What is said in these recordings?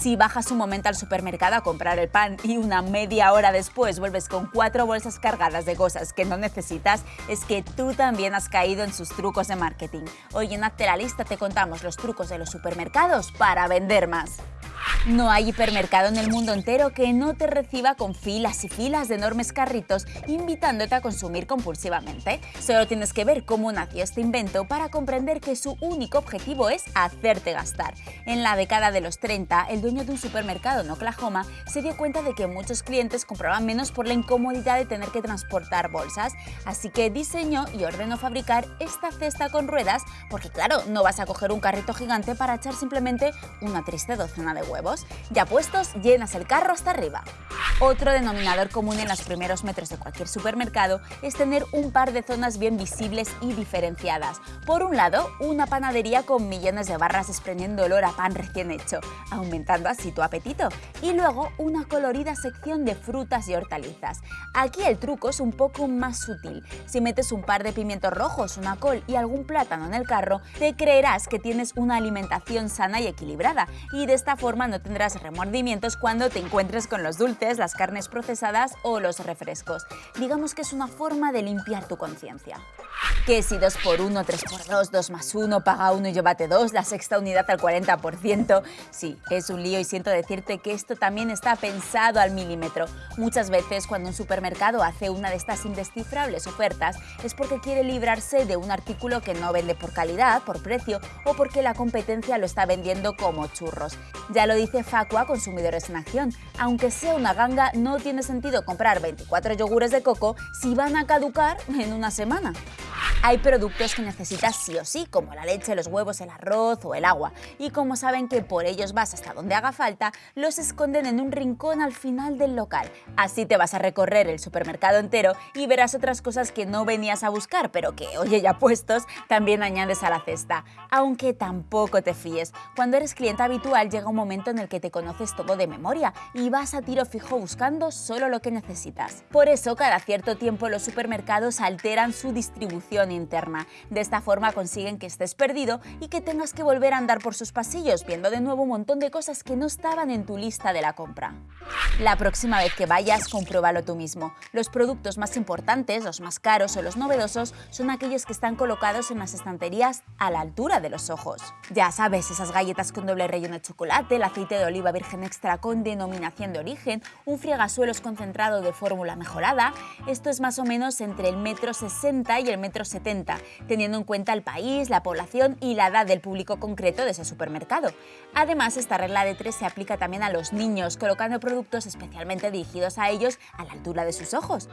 Si bajas un momento al supermercado a comprar el pan y una media hora después vuelves con cuatro bolsas cargadas de cosas que no necesitas, es que tú también has caído en sus trucos de marketing. Hoy en Hazte la Lista te contamos los trucos de los supermercados para vender más. No hay hipermercado en el mundo entero que no te reciba con filas y filas de enormes carritos invitándote a consumir compulsivamente. Solo tienes que ver cómo nació este invento para comprender que su único objetivo es hacerte gastar. En la década de los 30, el dueño de un supermercado en Oklahoma se dio cuenta de que muchos clientes compraban menos por la incomodidad de tener que transportar bolsas, así que diseñó y ordenó fabricar esta cesta con ruedas porque claro, no vas a coger un carrito gigante para echar simplemente una triste docena de huevos. Ya puestos, llenas el carro hasta arriba. Otro denominador común en los primeros metros de cualquier supermercado es tener un par de zonas bien visibles y diferenciadas. Por un lado, una panadería con millones de barras desprendiendo olor a pan recién hecho, aumentando así tu apetito. Y luego, una colorida sección de frutas y hortalizas. Aquí el truco es un poco más sutil. Si metes un par de pimientos rojos, una col y algún plátano en el carro, te creerás que tienes una alimentación sana y equilibrada y de esta forma no tendrás remordimientos cuando te encuentres con los dulces, las carnes procesadas o los refrescos. Digamos que es una forma de limpiar tu conciencia. Que si 2 por 1 3 por 2 2 más 1, paga 1 y llévate 2, la sexta unidad al 40%. Sí, es un lío y siento decirte que esto también está pensado al milímetro. Muchas veces cuando un supermercado hace una de estas indescifrables ofertas es porque quiere librarse de un artículo que no vende por calidad, por precio o porque la competencia lo está vendiendo como churros. Ya lo dice Facua Consumidores en Acción, aunque sea una ganga, no tiene sentido comprar 24 yogures de coco si van a caducar en una semana. Hay productos que necesitas sí o sí, como la leche, los huevos, el arroz o el agua, y como saben que por ellos vas hasta donde haga falta, los esconden en un rincón al final del local. Así te vas a recorrer el supermercado entero y verás otras cosas que no venías a buscar, pero que, oye, ya puestos, también añades a la cesta. Aunque tampoco te fíes, cuando eres cliente habitual llega un momento en el que te conoces todo de memoria y vas a tiro fijo buscando solo lo que necesitas. Por eso, cada cierto tiempo los supermercados alteran su distribución interna. De esta forma consiguen que estés perdido y que tengas que volver a andar por sus pasillos viendo de nuevo un montón de cosas que no estaban en tu lista de la compra. La próxima vez que vayas, compruébalo tú mismo. Los productos más importantes, los más caros o los novedosos son aquellos que están colocados en las estanterías a la altura de los ojos. Ya sabes, esas galletas con doble relleno de chocolate, el aceite de oliva virgen extra con denominación de origen, un friegasuelos concentrado de fórmula mejorada, esto es más o menos entre el metro 60 y el metro 70, teniendo en cuenta el país, la población y la edad del público concreto de ese supermercado. Además, esta regla de tres se aplica también a los niños, colocando productos especialmente dirigidos a ellos a la altura de sus ojos.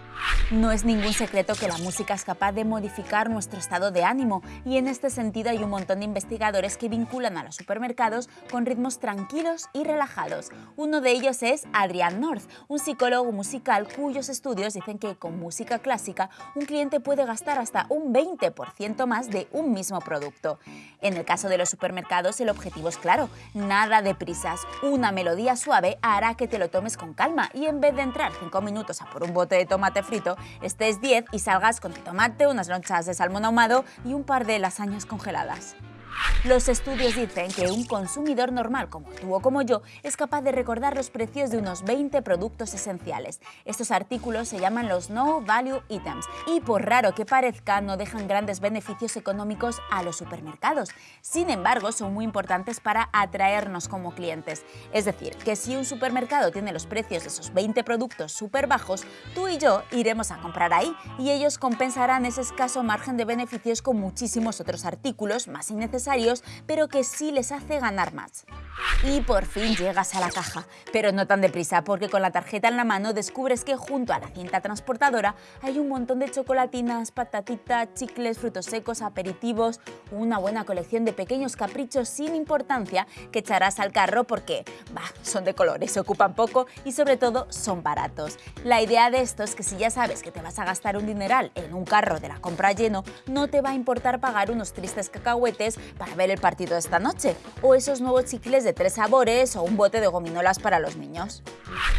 No es ningún secreto que la música es capaz de modificar nuestro estado de ánimo y en este sentido hay un montón de investigadores que vinculan a los supermercados con ritmos tranquilos y relajados. Uno de ellos es Adrian North, un psicólogo musical cuyos estudios dicen que con música clásica un cliente puede gastar hasta un 20% más de un mismo producto. En el caso de los supermercados el objetivo es claro, nada de prisas. Una melodía suave hará que te lo tomes con calma y en vez de entrar 5 minutos a por un bote de tomate frito, estés 10 y salgas con tu tomate, unas lonchas de salmón ahumado y un par de lasañas congeladas. Los estudios dicen que un consumidor normal como tú o como yo es capaz de recordar los precios de unos 20 productos esenciales. Estos artículos se llaman los No Value Items y por raro que parezca no dejan grandes beneficios económicos a los supermercados. Sin embargo, son muy importantes para atraernos como clientes. Es decir, que si un supermercado tiene los precios de esos 20 productos súper bajos, tú y yo iremos a comprar ahí y ellos compensarán ese escaso margen de beneficios con muchísimos otros artículos más innecesarios pero que sí les hace ganar más. Y por fin llegas a la caja, pero no tan deprisa porque con la tarjeta en la mano descubres que junto a la cinta transportadora hay un montón de chocolatinas, patatitas, chicles, frutos secos, aperitivos, una buena colección de pequeños caprichos sin importancia que echarás al carro porque bah, son de colores, ocupan poco y sobre todo son baratos. La idea de esto es que si ya sabes que te vas a gastar un dineral en un carro de la compra lleno, no te va a importar pagar unos tristes cacahuetes para ver el partido de esta noche, o esos nuevos chicles de tres sabores o un bote de gominolas para los niños.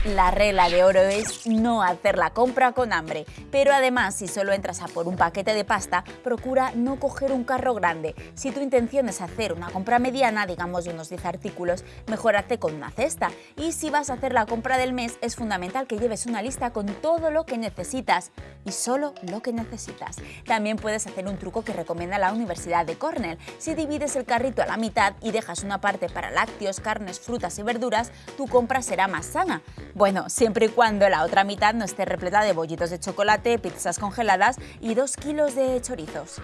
La regla de oro es no hacer la compra con hambre, pero además si solo entras a por un paquete de pasta, procura no coger un carro grande. Si tu intención es hacer una compra mediana, digamos de unos 10 artículos, mejor con una cesta. Y si vas a hacer la compra del mes, es fundamental que lleves una lista con todo lo que necesitas y solo lo que necesitas. También puedes hacer un truco que recomienda la Universidad de Cornell. Si divides el carrito a la mitad y dejas una parte para lácteos, carnes, frutas y verduras, tu compra será más sana. Bueno, siempre y cuando la otra mitad no esté repleta de bollitos de chocolate, pizzas congeladas y dos kilos de chorizos.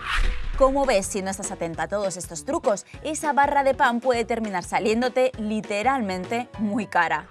Como ves, si no estás atenta a todos estos trucos, esa barra de pan puede terminar saliéndote literalmente muy cara.